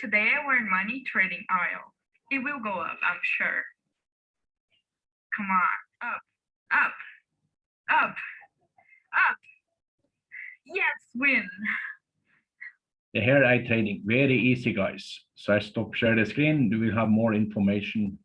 today we're in money trading aisle. It will go up, I'm sure. Come on, up, up, up, up. Yes, win. The hair eye trading very easy, guys. So I stop share the screen. We will have more information